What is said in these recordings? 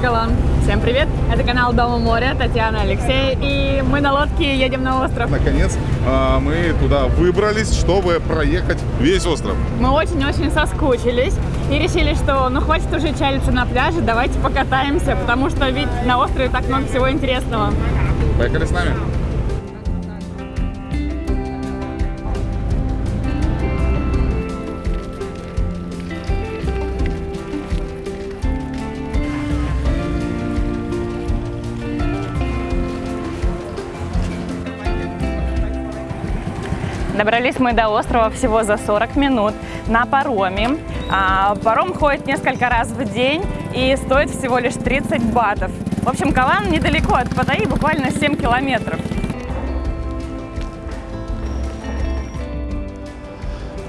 Калан. Всем привет! Это канал Дома моря, Татьяна, Алексей, и мы на лодке едем на остров. Наконец а, мы туда выбрались, чтобы проехать весь остров. Мы очень-очень соскучились и решили, что ну хватит уже чалиться на пляже, давайте покатаемся, потому что ведь на острове так много всего интересного. Поехали с нами. Добрались мы до острова всего за 40 минут на пароме. А, паром ходит несколько раз в день и стоит всего лишь 30 батов. В общем, Калан недалеко от Паттайи, буквально 7 километров.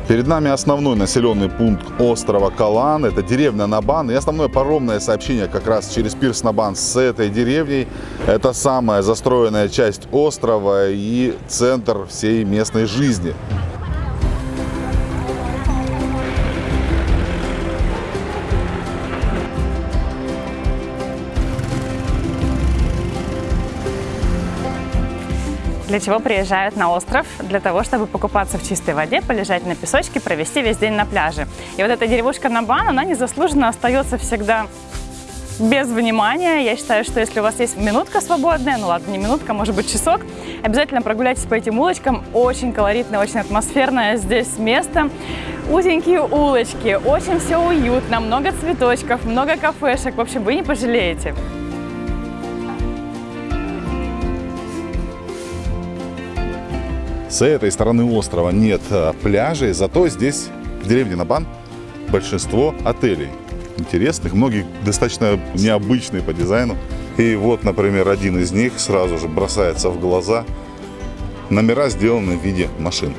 Перед нами основной населенный пункт острова Калан. Это деревня Набан. И основное паромное сообщение как раз через пирс Набан с этой деревней. Это самая застроенная часть острова и центр всей местной жизни. Для чего приезжают на остров? Для того, чтобы покупаться в чистой воде, полежать на песочке, провести весь день на пляже. И вот эта деревушка Набан, она незаслуженно остается всегда без внимания. Я считаю, что если у вас есть минутка свободная, ну ладно, не минутка, может быть часок, обязательно прогуляйтесь по этим улочкам. Очень колоритное, очень атмосферное здесь место. Узенькие улочки, очень все уютно, много цветочков, много кафешек. В общем, вы не пожалеете. С этой стороны острова нет э, пляжей, зато здесь, в деревне Набан, большинство отелей интересных, многие достаточно необычные по дизайну. И вот, например, один из них сразу же бросается в глаза. Номера сделаны в виде машин.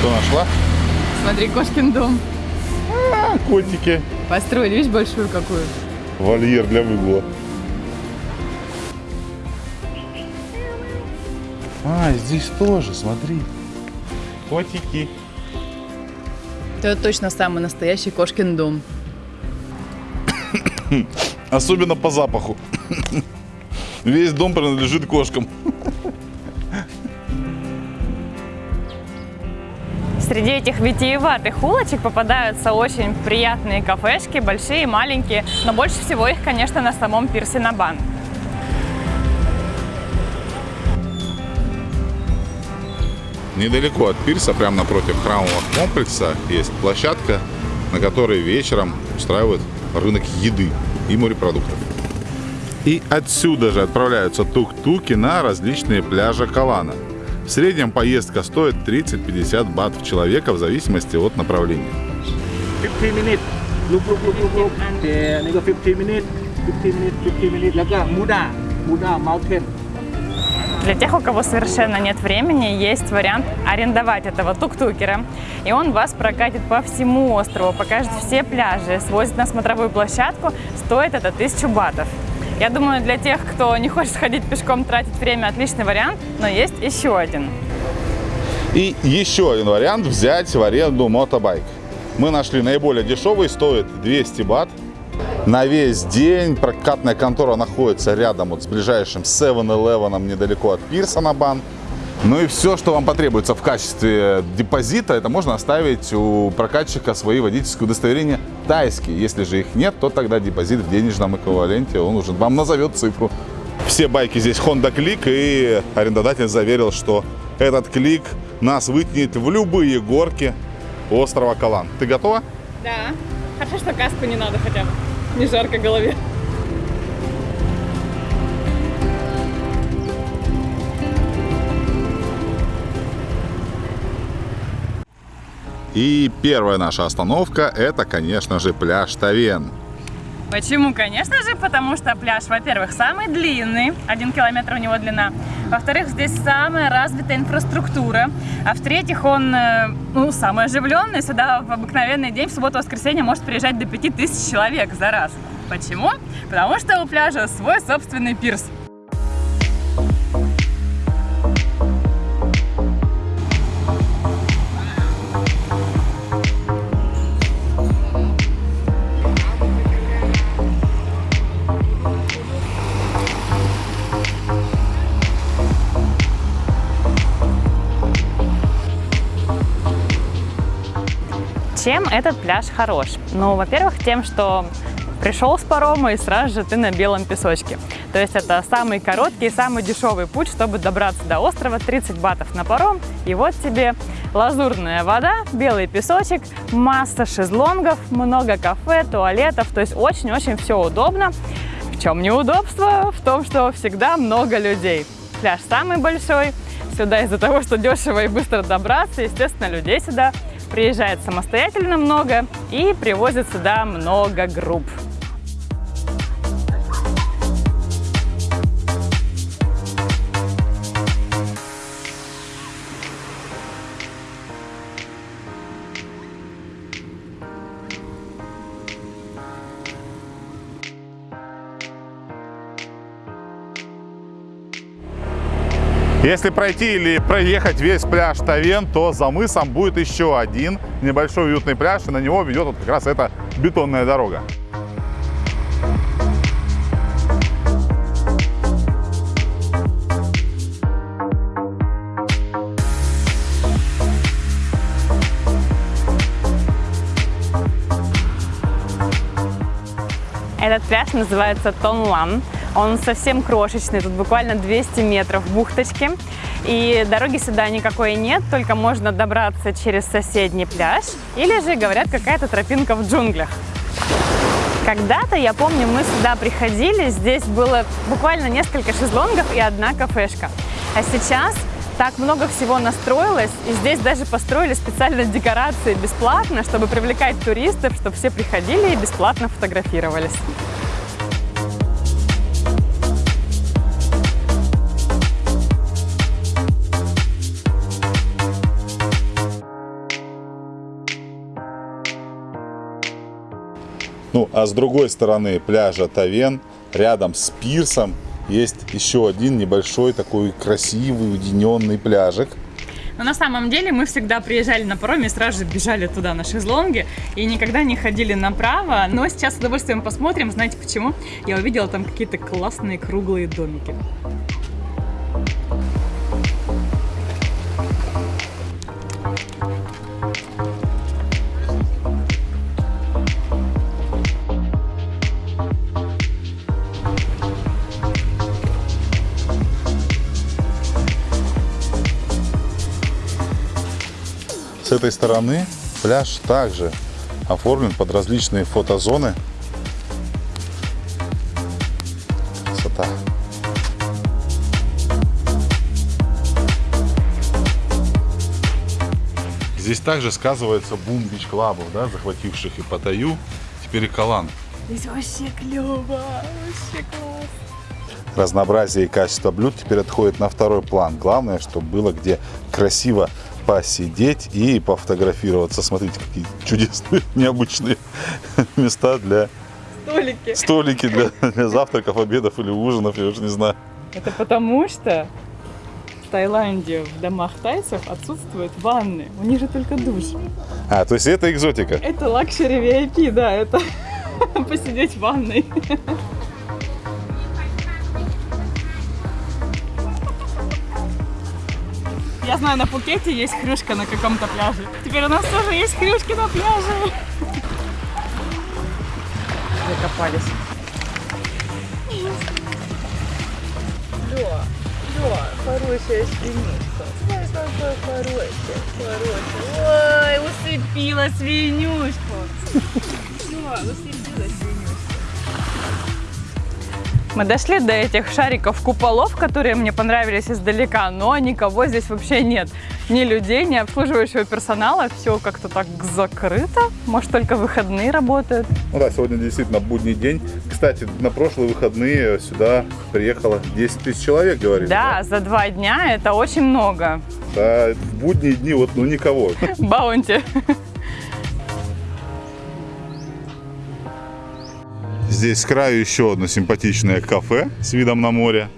Что нашла? Смотри, кошкин дом. Котики. Построили, видишь, большую какую. Вольер для выгула. А, здесь тоже, смотри. Котики. Это точно самый настоящий кошкин дом. Особенно по запаху. Весь дом принадлежит кошкам. Среди этих витиеватых улочек попадаются очень приятные кафешки, большие, маленькие, но больше всего их, конечно, на самом пирсе Набан. Недалеко от пирса, прямо напротив храмового комплекса, есть площадка, на которой вечером устраивают рынок еды и морепродуктов. И отсюда же отправляются тук-туки на различные пляжи Калана – в среднем поездка стоит 30-50 бат в человека в зависимости от направления. 15 minutes ลุกลุกลุกลุกลุกแต่อันนี้ก็15 minutes 15 minutes 15 minutes แล้วก็มูดามูดา mountain Для тех, у кого совершенно нет времени, есть вариант арендовать этого тук-тукера. И он вас прокатит по всему острову, покажет все пляжи, свозит на смотровую площадку. Стоит это 1000 батов. Я думаю, для тех, кто не хочет ходить пешком, тратить время, отличный вариант, но есть еще один. И еще один вариант взять в аренду мотобайк. Мы нашли наиболее дешевый, стоит 200 бат. На весь день прокатная контора находится рядом вот с ближайшим 7-Eleven недалеко от Пирса на бан. Ну и все, что вам потребуется в качестве депозита, это можно оставить у прокатчика свои водительские удостоверения тайские. Если же их нет, то тогда депозит в денежном эквиваленте, он уже вам назовет цифру. Все байки здесь Honda Click, и арендодатель заверил, что этот клик нас вытянет в любые горки острова Калан. Ты готова? Да. Хорошо, что каску не надо хотя бы. Не жарко голове. И первая наша остановка – это, конечно же, пляж Тавен. Почему? Конечно же, потому что пляж, во-первых, самый длинный, один километр у него длина. Во-вторых, здесь самая развитая инфраструктура. А в-третьих, он э, ну, самый оживленный. Сюда в обыкновенный день, в субботу-воскресенье, может приезжать до 5000 человек за раз. Почему? Потому что у пляжа свой собственный пирс. Чем этот пляж хорош? Ну, во-первых, тем, что пришел с парома и сразу же ты на белом песочке. То есть это самый короткий и самый дешевый путь, чтобы добраться до острова. 30 батов на паром. И вот тебе лазурная вода, белый песочек, масса шезлонгов, много кафе, туалетов. То есть очень-очень все удобно. В чем неудобство? В том, что всегда много людей. Пляж самый большой. Сюда из-за того, что дешево и быстро добраться, естественно, людей сюда приезжает самостоятельно много и привозят сюда много групп. Если пройти или проехать весь пляж Тавен, то за мысом будет еще один небольшой уютный пляж, и на него ведет вот как раз эта бетонная дорога. Этот пляж называется Тонлан. Он совсем крошечный, тут буквально 200 метров бухточки. И дороги сюда никакой нет, только можно добраться через соседний пляж. Или же, говорят, какая-то тропинка в джунглях. Когда-то, я помню, мы сюда приходили, здесь было буквально несколько шезлонгов и одна кафешка. А сейчас так много всего настроилось, и здесь даже построили специально декорации бесплатно, чтобы привлекать туристов, чтобы все приходили и бесплатно фотографировались. Ну, а с другой стороны пляжа Тавен, рядом с пирсом, есть еще один небольшой такой красивый уединенный пляжик. Но на самом деле мы всегда приезжали на пароме и сразу же бежали туда на шезлонге и никогда не ходили направо. Но сейчас с удовольствием посмотрим. Знаете почему? Я увидела там какие-то классные круглые домики. Этой стороны пляж также оформлен под различные фотозоны. Красота. Здесь также сказывается бум бич-клабов, да, захвативших и Паттайю, теперь и Калан. Здесь вообще клево, вообще класс. Разнообразие и качество блюд теперь отходит на второй план. Главное, чтобы было где красиво посидеть и пофотографироваться. Смотрите, какие чудесные, необычные места для Столики. столики для, для завтраков, обедов или ужинов, я уже не знаю. Это потому что в Таиланде в домах тайцев отсутствуют ванны. У них же только душ. А, то есть это экзотика. Это luxury VIP, да, это посидеть в ванной. Я знаю, на Пукете есть хрюшка на каком-то пляже. Теперь у нас тоже есть хрюшки на пляже. Закопались. Да, да, хорошая свинюшка. Ой, какой хороший, хороший. Ой, усыпила свинюшку. Да, усыпила свинюшку. Мы дошли до этих шариков куполов, которые мне понравились издалека, но никого здесь вообще нет. Ни людей, ни обслуживающего персонала. Все как-то так закрыто. Может, только выходные работают. Ну да, сегодня действительно будний день. Кстати, на прошлые выходные сюда приехало 10 тысяч человек, говорили. Да, за два дня это очень много. Да, в будние дни вот ну никого. Баунти. Здесь с краю еще одно симпатичное кафе с видом на море.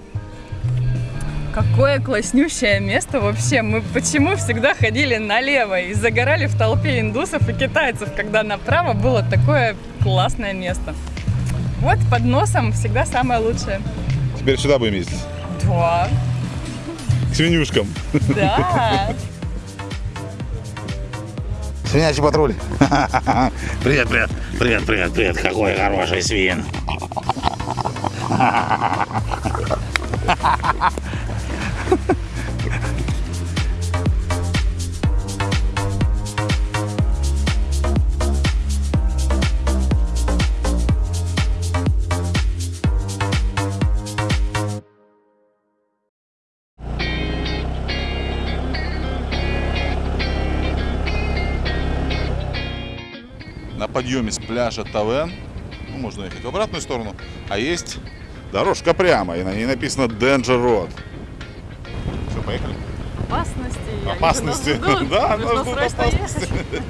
Какое класснющее место вообще. Мы почему всегда ходили налево и загорали в толпе индусов и китайцев, когда направо было такое классное место. Вот под носом всегда самое лучшее. Теперь сюда будем ездить. Да, К свинюшкам. да. Свинячий патруль. Привет, привет, привет, привет, привет. Какой хороший свин. На подъеме с пляжа Тавен, ну, можно ехать в обратную сторону, а есть дорожка прямо, и на ней написано Danger Road. Все, поехали. Опасности. Опасности. Да, нас ждут опасности.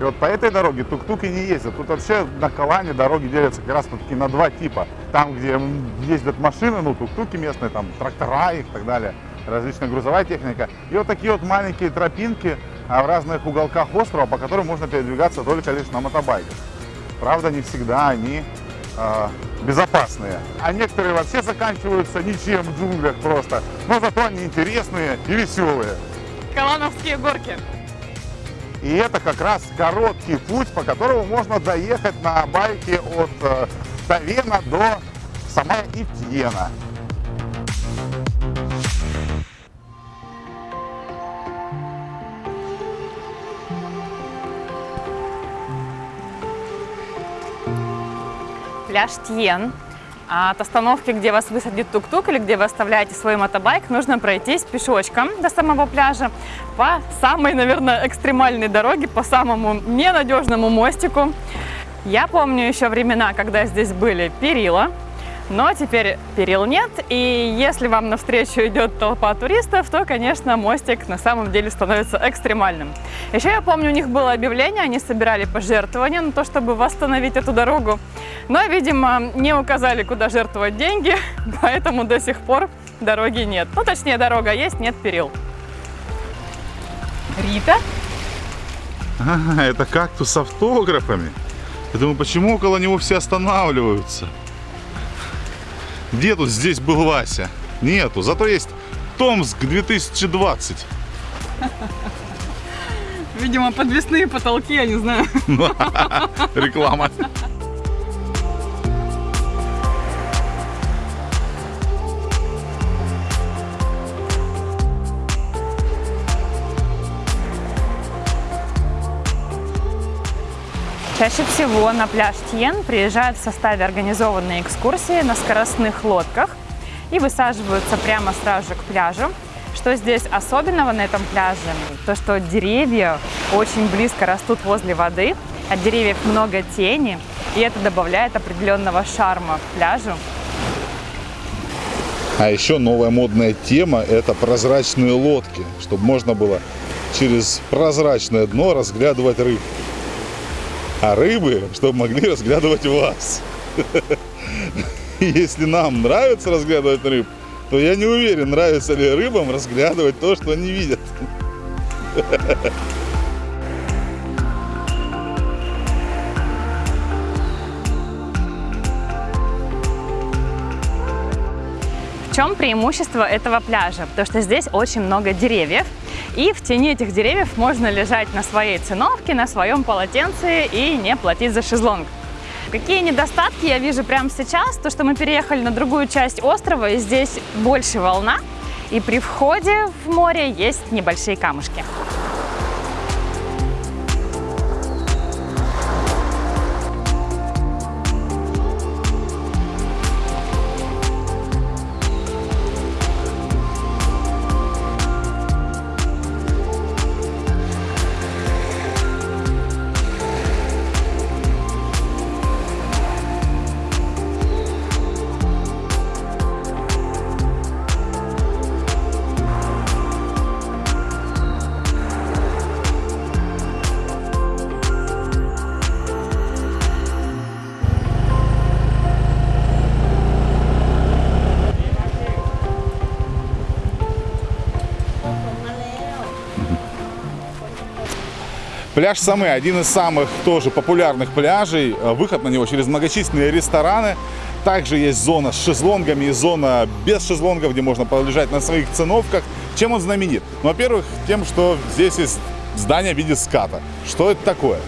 И вот по этой дороге тук-туки не ездят. Тут вообще на Калане дороги делятся как раз таки на два типа. Там, где ездят машины, ну, тук-туки местные, там, трактора их и так далее, различная грузовая техника. И вот такие вот маленькие тропинки а, в разных уголках острова, по которым можно передвигаться только лишь на мотобайках. Правда, не всегда они э, безопасные. А некоторые вообще заканчиваются ничем в джунглях просто. Но зато они интересные и веселые. Калановские горки. И это как раз короткий путь, по которому можно доехать на байке от э, Тавена до самой Итьена. Пляж Тьен. А От остановки, где вас высадит тук-тук или где вы оставляете свой мотобайк, нужно пройтись пешочком до самого пляжа по самой, наверное, экстремальной дороге, по самому ненадежному мостику. Я помню еще времена, когда здесь были перила, но теперь перил нет, и если вам навстречу идет толпа туристов, то, конечно, мостик на самом деле становится экстремальным. Еще я помню, у них было объявление, они собирали пожертвования на то, чтобы восстановить эту дорогу, но, видимо, не указали, куда жертвовать деньги, поэтому до сих пор дороги нет. Ну, точнее, дорога есть, нет перил. Рита? А, это кактус с автографами. Я думаю, почему около него все останавливаются? Где тут здесь был Вася? Нету. Зато есть Томск 2020. Видимо, подвесные потолки, я не знаю. Реклама. Чаще всего на пляж Тьен приезжают в составе организованной экскурсии на скоростных лодках и высаживаются прямо сразу же к пляжу. Что здесь особенного на этом пляже? То, что деревья очень близко растут возле воды, от деревьев много тени, и это добавляет определенного шарма пляжу. А еще новая модная тема – это прозрачные лодки, чтобы можно было через прозрачное дно разглядывать рыб. А рыбы, чтобы могли разглядывать вас. Если нам нравится разглядывать рыб, то я не уверен, нравится ли рыбам разглядывать то, что они видят. Чем преимущество этого пляжа? То, что здесь очень много деревьев, и в тени этих деревьев можно лежать на своей циновке, на своем полотенце и не платить за шезлонг. Какие недостатки я вижу прямо сейчас? То, что мы переехали на другую часть острова, и здесь больше волна, и при входе в море есть небольшие камушки. Пляж Самы один из самых тоже популярных пляжей. Э, Выход на него через многочисленные рестораны. Также есть зона с шезлонгами и зона без шезлонгов, где можно полежать на своих циновках. Чем он знаменит? Ну, во-первых, тем, что здесь есть здание в виде ската. Что это такое?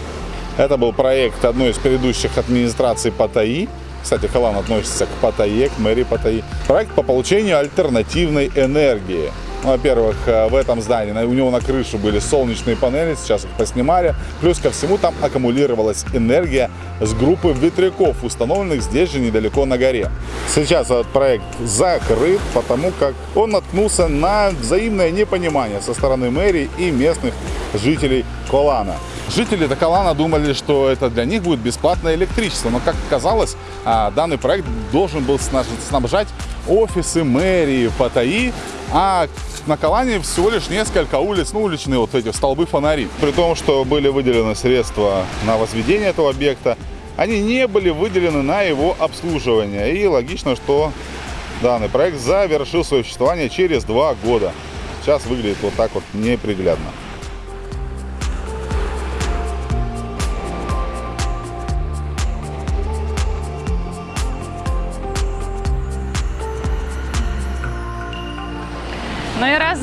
Это был проект одной из предыдущих администраций Паттайи. Кстати, Халан относится к Паттайе, к мэрии Паттайи. Проект по получению альтернативной энергии. Ну, Во-первых, э, в этом здании у него на крыше были солнечные панели, сейчас их поснимали. Плюс ко всему там аккумулировалась энергия с группы ветряков, установленных здесь же недалеко на горе. Сейчас этот проект закрыт, потому как он наткнулся на взаимное непонимание со стороны мэрии и местных жителей Колана. Жители Токолана думали, что это для них будет бесплатное электричество, но, как оказалось, а, данный проект должен был снабжать офисы мэрии Паттайи, а на Калане всего лишь несколько улиц, ну, уличные вот эти столбы фонари. При том, что были выделены средства на возведение этого объекта, они не были выделены на его обслуживание. И логично, что данный проект завершил свое существование через два года. Сейчас выглядит вот так вот неприглядно.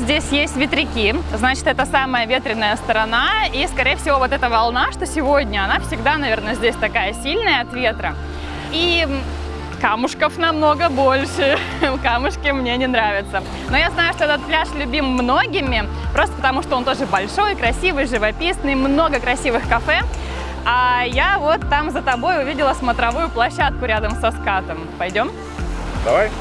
Здесь есть ветряки, значит, это самая ветреная сторона. И, скорее всего, вот эта волна, что сегодня, она всегда, наверное, здесь такая сильная от ветра. И камушков намного больше. Камушки мне не нравятся. Но я знаю, что этот пляж любим многими, просто потому что он тоже большой, красивый, живописный, много красивых кафе. А я вот там за тобой увидела смотровую площадку рядом со скатом. Пойдем? Давай.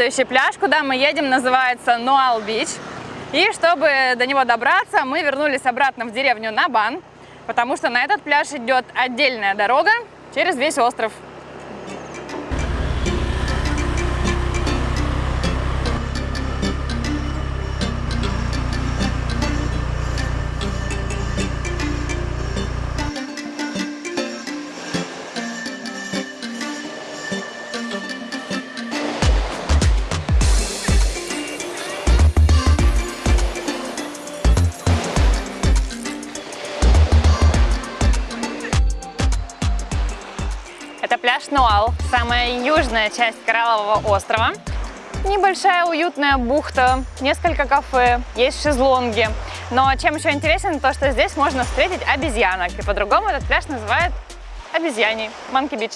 Следующий пляж, куда мы едем, называется Нуал Бич. И чтобы до него добраться, мы вернулись обратно в деревню Набан, потому что на этот пляж идет отдельная дорога через весь остров. Пляж Нуал, самая южная часть Кораллового острова. Небольшая уютная бухта, несколько кафе, есть шезлонги. Но чем еще интересен, то что здесь можно встретить обезьянок. И по-другому этот пляж называют обезьяний, Манки Бич.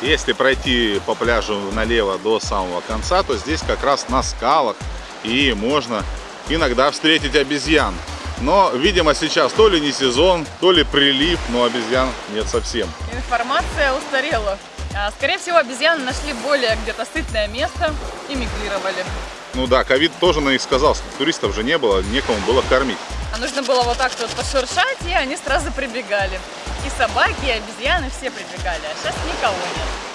Если пройти по пляжу налево до самого конца, то здесь как раз на скалах и можно иногда встретить обезьян. Но, видимо, сейчас то ли не сезон, то ли прилив, но обезьян нет совсем. Информация устарела. А, Скорее всего, обезьяны нашли более где-то сытное место и мигрировали. Ну да, ковид тоже на них сказался, туристов же не было, некому было кормить. А нужно было вот так вот пошуршать, и они сразу прибегали. И собаки, и обезьяны все прибегали, а сейчас никого нет.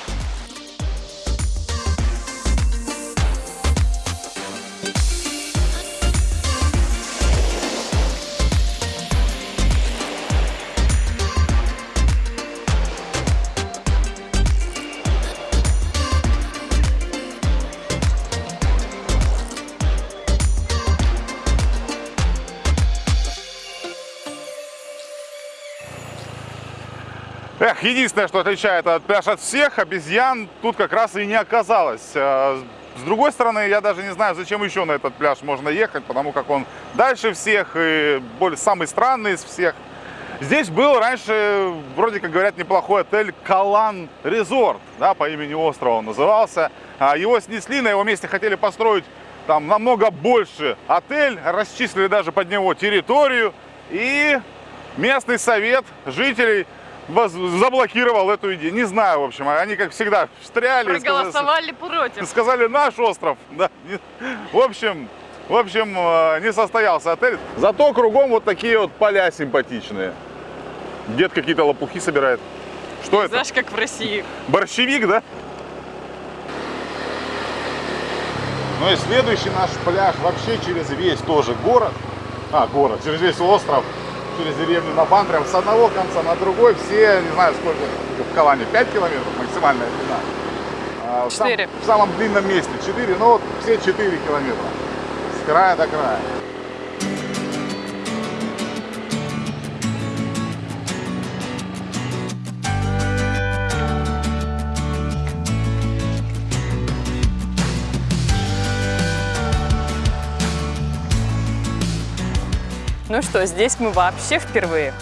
Единственное, что отличает этот пляж от всех, обезьян тут как раз и не оказалось. Э, С другой стороны, я даже не знаю, зачем еще на этот пляж можно ехать, потому как он дальше всех и более, самый странный из всех. Здесь был раньше, вроде как говорят, неплохой отель Калан Резорт, да, по имени острова он назывался. А, Его снесли, на его месте хотели построить там намного больше отель, расчислили даже под него территорию. И местный совет жителей заблокировал эту идею. Не знаю, в общем, они как всегда встряли. сказали- Проголосовали против. Сказали наш остров. Да. В общем, в общем, э, не состоялся отель. Зато кругом вот такие вот поля симпатичные. Дед какие-то лопухи собирает. Что это? Знаешь, как в России. Борщевик, да? Ну и следующий наш пляж вообще через весь тоже город. А, город, через весь остров, через деревню на Бан, прям с одного конца на другой. Все, не знаю сколько, в Калане 5 километров максимальная длина. А, в сам-. В самом длинном месте 4, ну вот все 4 километра. С края до края. Ну что, здесь мы вообще впервые.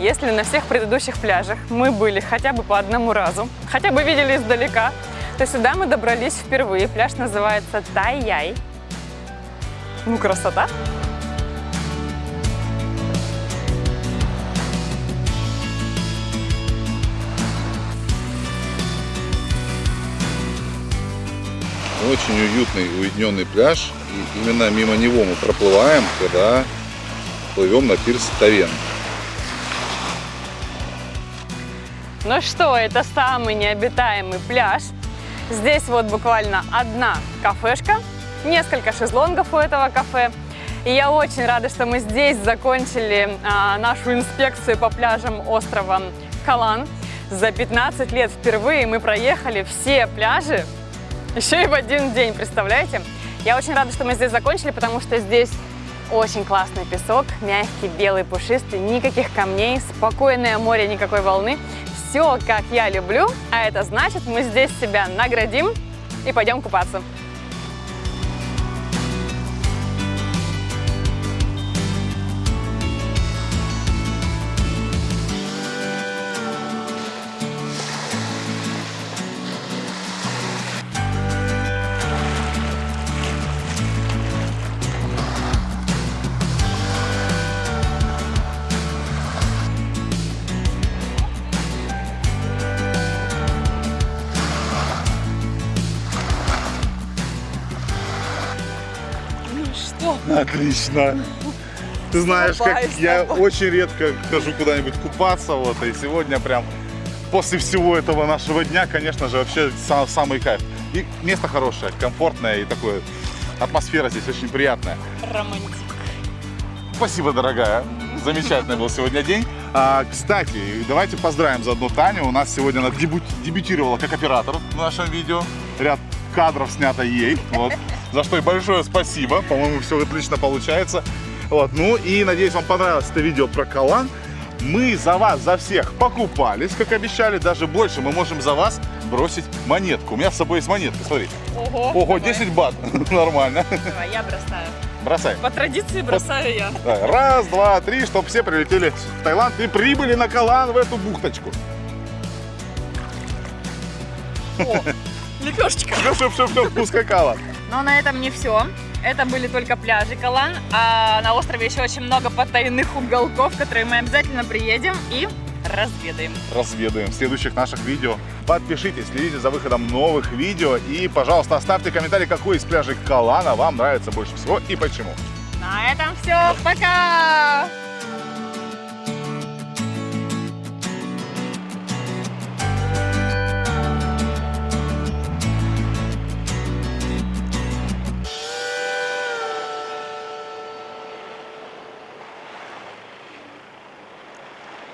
Если на всех предыдущих пляжах мы были хотя бы по одному разу, хотя бы видели издалека, то сюда мы добрались впервые. Пляж называется Тай-Яй. Ну, красота! Очень уютный, уединенный пляж. И именно мимо него мы проплываем, когда плывем на пирс Тавен. Ну что, это самый необитаемый пляж. Здесь вот буквально одна кафешка, несколько шезлонгов у этого кафе. И я очень рада, что мы здесь закончили а, нашу инспекцию по пляжам острова Калан. За 15 лет впервые мы проехали все пляжи, еще и в один день, представляете? Я очень рада, что мы здесь закончили, потому что здесь очень классный песок, мягкий, белый, пушистый, никаких камней, спокойное море, никакой волны. Все, как я люблю, а это значит, мы здесь себя наградим и пойдем купаться. Отлично. Ты знаешь, как я очень редко хожу куда-нибудь купаться, вот, и сегодня прям после всего этого нашего дня, конечно же, вообще са- самый кайф. И место хорошее, комфортное, и такое, атмосфера здесь очень приятная. Романтик. Спасибо, дорогая. Замечательный был сегодня день. А, кстати, давайте поздравим заодно Таню. У нас сегодня она дебют- дебютировала как оператор в нашем видео. Ряд кадров снято ей. Вот. За что и большое спасибо. По-моему, все отлично получается. Вот. Ну и надеюсь, вам понравилось это видео про Калан. Мы за вас, за всех покупались, как обещали. Даже больше мы можем за вас бросить монетку. У меня с собой есть монетка, смотри. Ого. Ого, давай. 10 бат. Нормально. Давай, я бросаю. Бросай. По традиции бросаю я. Да, Раз, два, три, чтобы все прилетели в Таиланд и прибыли на Калан в эту бухточку. О, лепешечка. Все, все, все, все, ускакала. Но на этом не все. Это были только пляжи Калан, а на острове еще очень много потайных уголков, в которые мы обязательно приедем и разведаем. Разведаем в следующих наших видео. Подпишитесь, следите за выходом новых видео и, пожалуйста, оставьте комментарий, какой из пляжей Калана вам нравится больше всего и почему. На этом все. Пока!